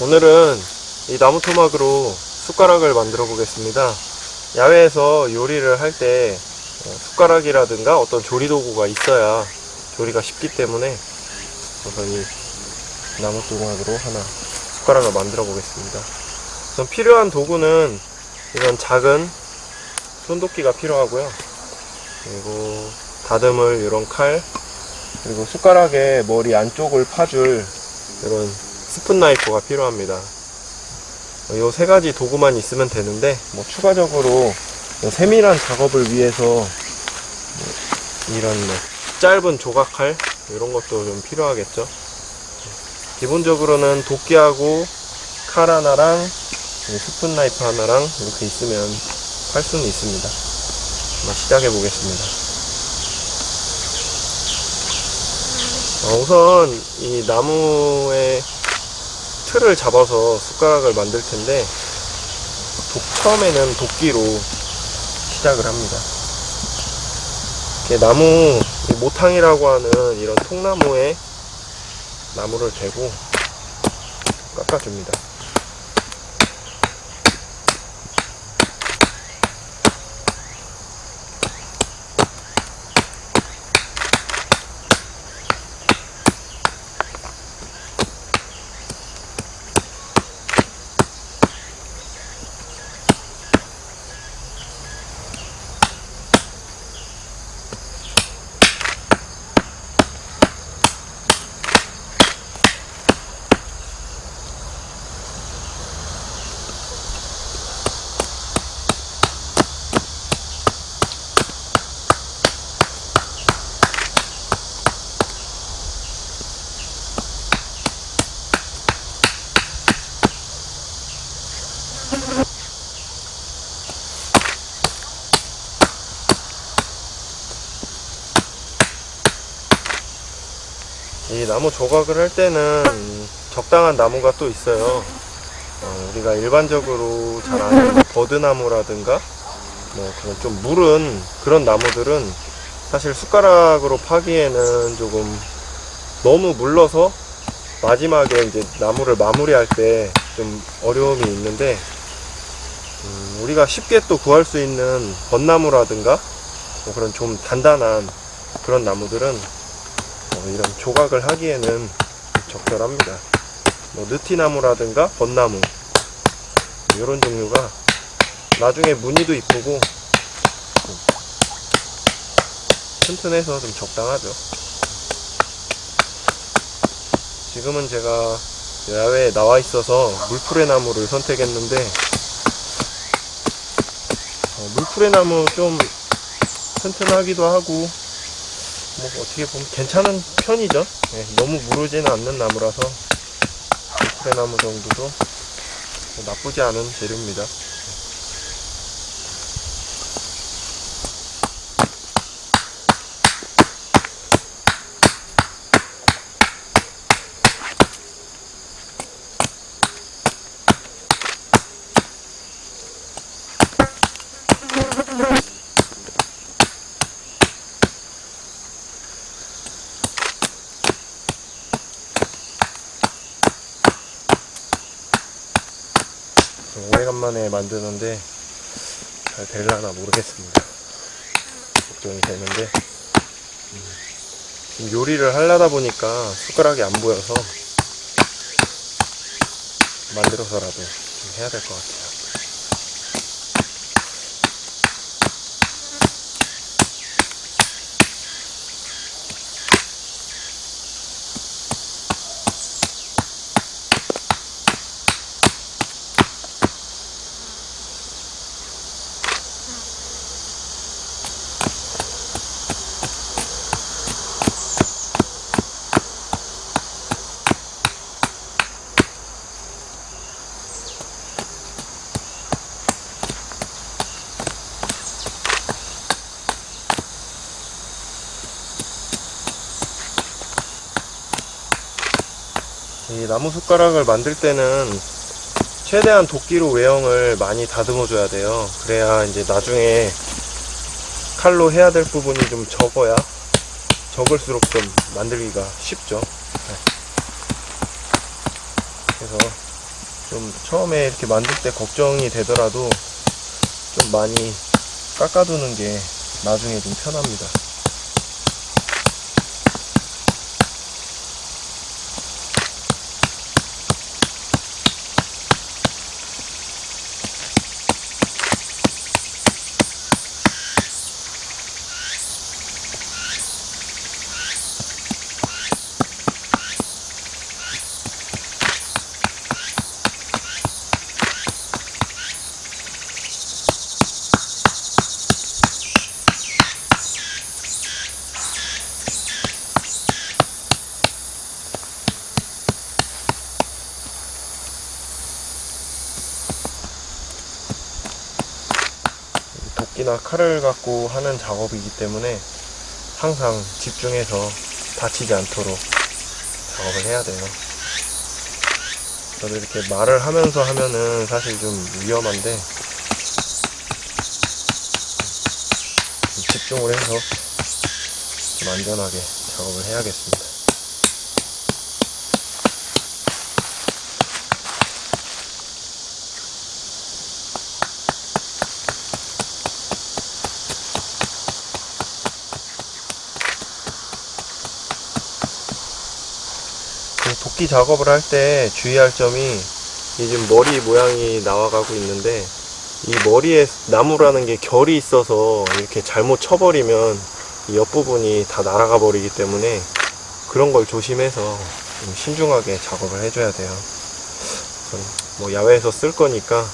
오늘은 이 나무 토막으로 숟가락을 만들어 보겠습니다. 야외에서 요리를 할 때 숟가락이라든가 어떤 조리 도구가 있어야 조리가 쉽기 때문에 우선 이 나무 토막으로 하나 숟가락을 만들어 보겠습니다. 우선 필요한 도구는 이런 작은 손도끼가 필요하고요. 그리고 다듬을 이런 칼, 그리고 숟가락의 머리 안쪽을 파줄 이런 스푼 나이프가 필요합니다. 이 세 가지 도구만 있으면 되는데 뭐 추가적으로 세밀한 작업을 위해서 뭐 이런 뭐 짧은 조각칼 이런 것도 좀 필요하겠죠. 기본적으로는 도끼하고 칼 하나랑 스푼 나이프 하나랑 이렇게 있으면 할 수는 있습니다. 시작해 보겠습니다. 어, 우선 이 나무의 틀을 잡아서 숟가락을 만들 텐데 독, 처음에는 도끼로 시작을 합니다. 이렇게 나무 이 모탕이라고 하는 이런 통나무에 나무를 대고 깎아줍니다. 나무 조각을 할 때는 적당한 나무가 또 있어요. 어, 우리가 일반적으로 잘 아는 버드나무라든가 뭐 그런 좀 물은 그런 나무들은 사실 숟가락으로 파기에는 조금 너무 물러서 마지막에 이제 나무를 마무리할 때 좀 어려움이 있는데 음, 우리가 쉽게 또 구할 수 있는 벚나무라든가 뭐 그런 좀 단단한 그런 나무들은 어, 이런 조각을 하기에는 적절합니다. 뭐 느티나무라든가 벚나무 이런 종류가 나중에 무늬도 이쁘고 음, 튼튼해서 좀 적당하죠. 지금은 제가 야외에 나와 있어서 물풀의 나무를 선택했는데 어, 물풀의 나무 좀 튼튼하기도 하고 뭐 어떻게 보면 괜찮은 편이죠. 예, 너무 무르지는 않는 나무라서 물풀의 나무 정도도 뭐 나쁘지 않은 재료입니다. 오래간만에 만드는데 잘 될라나 모르겠습니다. 걱정이 되는데 음, 지금 요리를 하려다 보니까 숟가락이 안 보여서 만들어서라도 좀 해야 될 것 같아요. 이 나무 숟가락을 만들 때는 최대한 도끼로 외형을 많이 다듬어 줘야 돼요 그래야 이제 나중에 칼로 해야 될 부분이 좀 적어야 적을수록 좀 만들기가 쉽죠 네. 그래서 좀 처음에 이렇게 만들 때 걱정이 되더라도 좀 많이 깎아두는 게 나중에 좀 편합니다. 도끼나 칼을 갖고 하는 작업이기 때문에 항상 집중해서 다치지 않도록 작업을 해야 돼요. 저도 이렇게 말을 하면서 하면은 사실 좀 위험한데 좀 집중을 해서 좀 안전하게 작업을 해야겠습니다. 그 도끼 작업을 할 때 주의할 점이 이 지금 머리 모양이 나와가고 있는데 이 머리에 나무라는 게 결이 있어서 이렇게 잘못 쳐버리면 이 옆부분이 다 날아가 버리기 때문에 그런 걸 조심해서 좀 신중하게 작업을 해줘야 돼요. 뭐 야외에서 쓸 거니까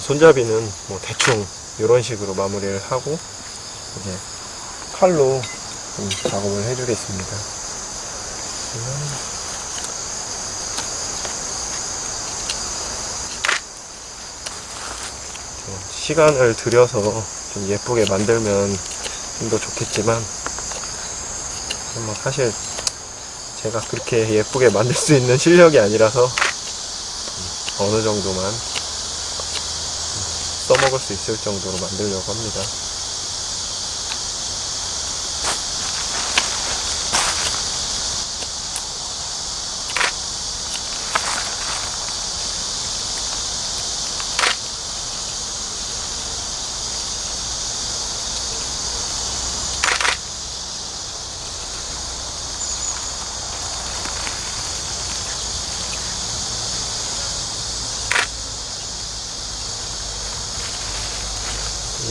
손잡이는 뭐 대충 이런 식으로 마무리를 하고 이제 칼로 좀 작업을 해주겠습니다. 시간을 들여서 좀 예쁘게 만들면 좀 더 좋겠지만 뭐 사실 제가 그렇게 예쁘게 만들 수 있는 실력이 아니라서 어느 정도만 써먹을 수 있을 정도로 만들려고 합니다.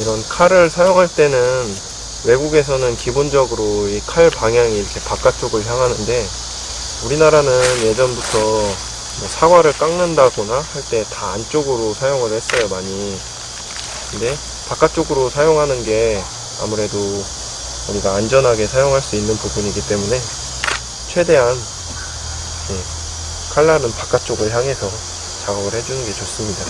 이런 칼을 사용할 때는 외국에서는 기본적으로 이 칼 방향이 이렇게 바깥쪽을 향하는데 우리나라는 예전부터 뭐 사과를 깎는다거나 할 때 다 안쪽으로 사용을 했어요 많이. 근데 바깥쪽으로 사용하는 게 아무래도 우리가 안전하게 사용할 수 있는 부분이기 때문에 최대한 예, 칼날은 바깥쪽을 향해서 작업을 해주는 게 좋습니다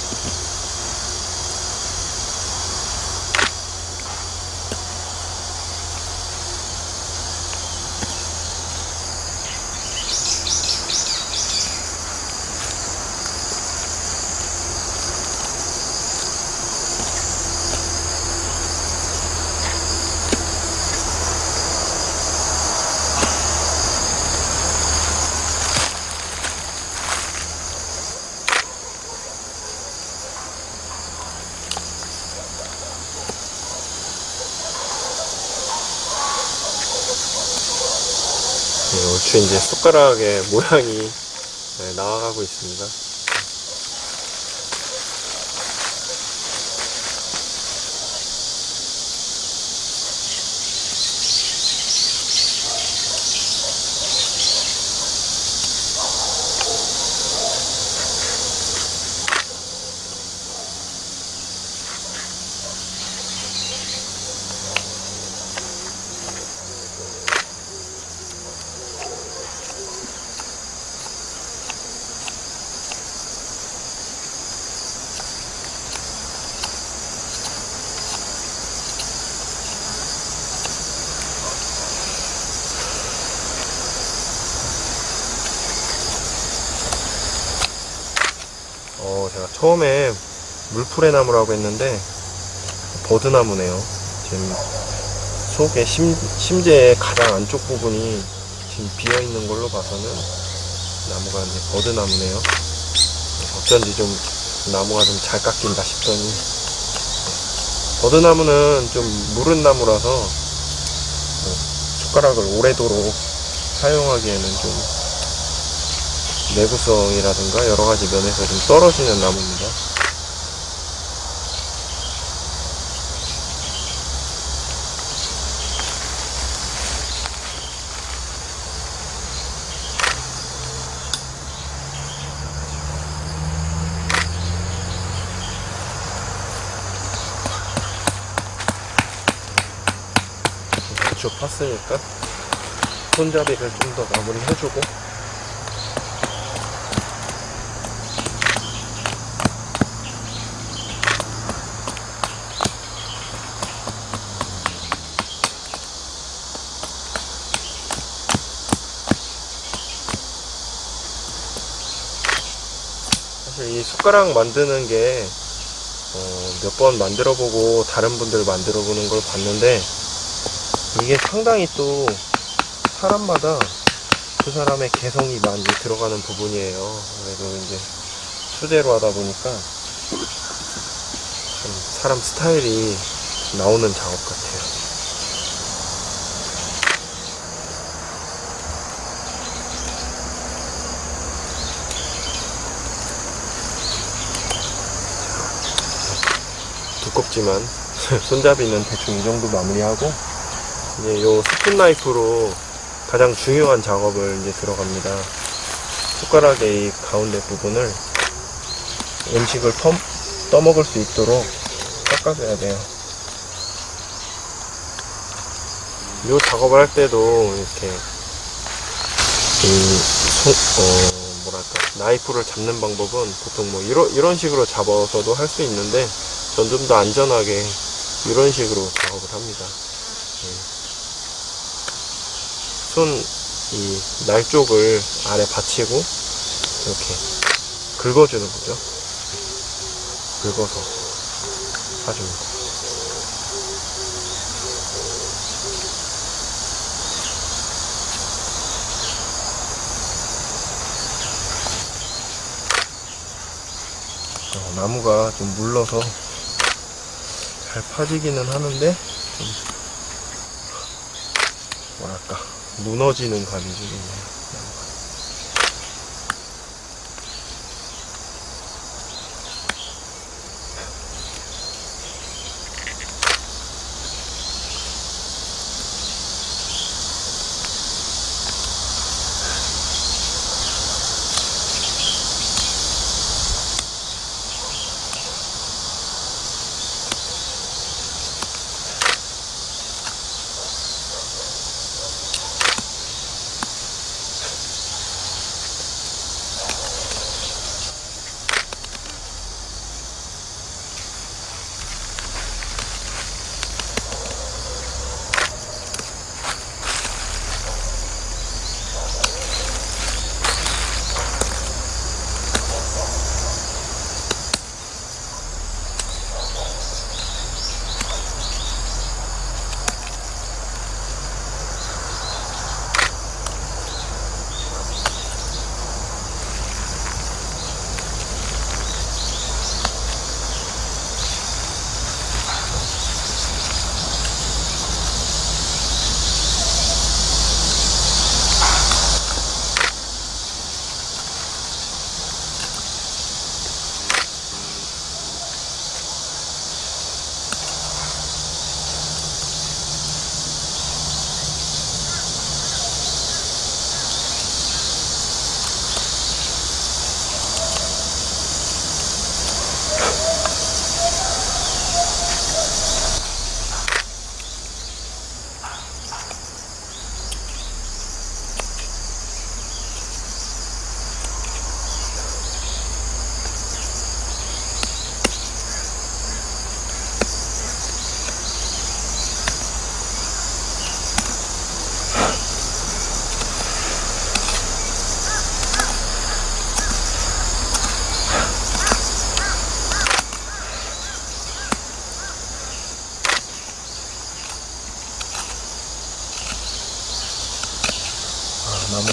이제 숟가락의 모양이 네, 나와가고 있습니다. 처음에 물풀의 나무라고 했는데 버드나무네요. 지금 속에 심, 심재의 가장 안쪽 부분이 지금 비어 있는 걸로 봐서는 나무가 이제 버드나무네요. 어쩐지 좀 나무가 좀 잘 깎인다 싶더니 버드나무는 좀 무른 나무라서 뭐 숟가락을 오래도록 사용하기에는 좀 내구성이라든가 여러 가지 면에서 좀 떨어지는 나무입니다. 대충 팠으니까 손잡이를 좀 더 마무리 해주고 사실 이 숟가락 만드는 게 어, 몇 번 만들어 보고 다른 분들 만들어 보는 걸 봤는데 이게 상당히 또 사람마다 그 사람의 개성이 많이 들어가는 부분이에요. 그래도 이제 수제로 하다 보니까 좀 사람 스타일이 나오는 작업 같아요. 두껍지만 손잡이는 대충 이 정도 마무리하고 이제 요 스푼 나이프로 가장 중요한 작업을 이제 들어갑니다. 숟가락의 이 가운데 부분을 음식을 터, 떠먹을 수 있도록 깎아줘야 돼요. 요 작업을 할 때도 이렇게 이 손, 어, 뭐랄까 나이프를 잡는 방법은 보통 뭐 이런 이런 식으로 잡아서도 할 수 있는데 전 좀 더 안전하게 이런 식으로 작업을 합니다. 손 이 날 쪽을 아래 받치고 이렇게 긁어주는 거죠. 긁어서 사줍니다. 어, 나무가 좀 물러서 잘 파지기는 하는데 좀 뭐랄까 무너지는 감이 좀 있네요.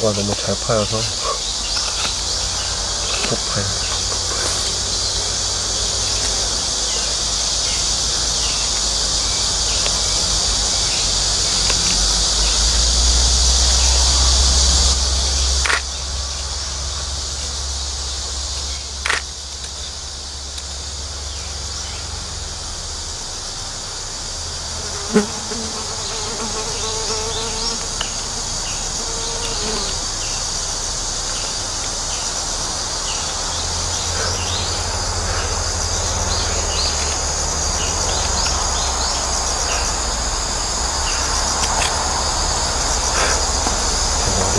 아, 나무가 너무 잘 파여서 톡 파요.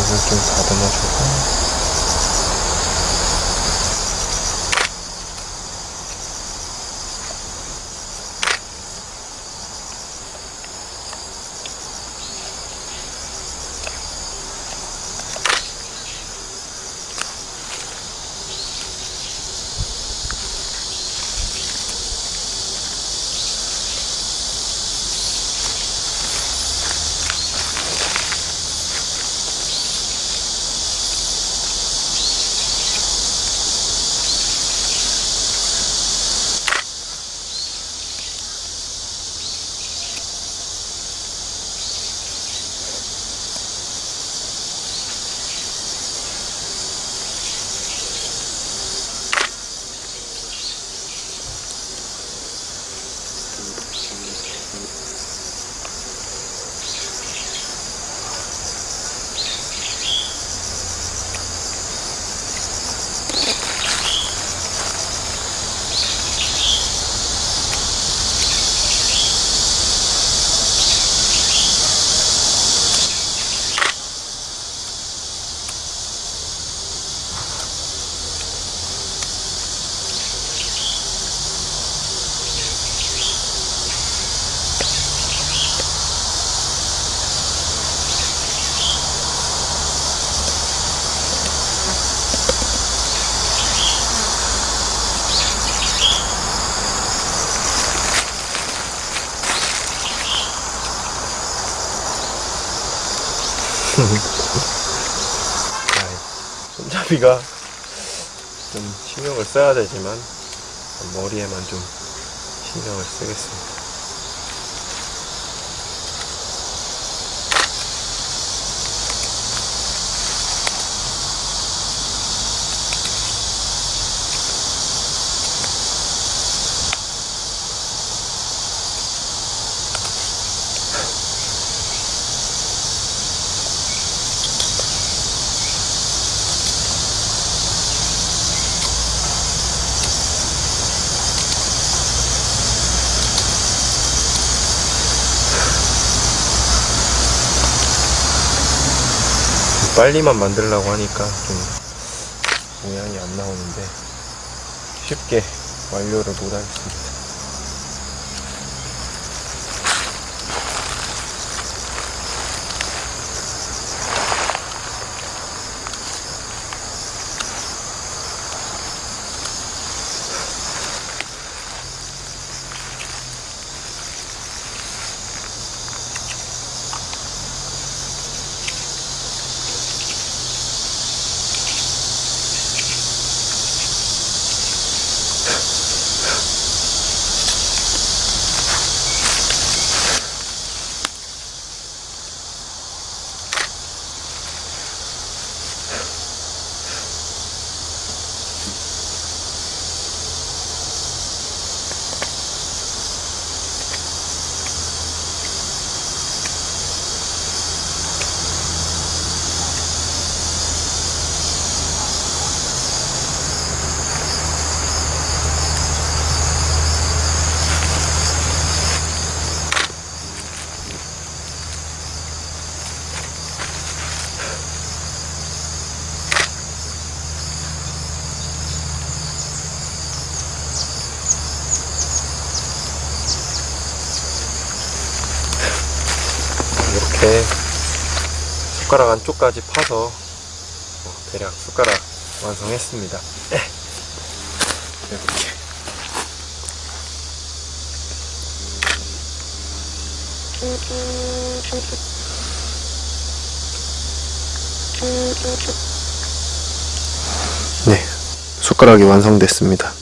물을 좀 다듬어주고 손잡이가 좀 신경을 써야 되지만 머리에만 좀 신경을 쓰겠습니다. 빨리만 만들려고 하니까 좀 모양이 안 나오는데 쉽게 완료를 못 하겠습니다. 이렇게 숟가락 안쪽까지 파서 어, 대략 숟가락 완성했습니다. 이렇게 네, 숟가락이 완성됐습니다.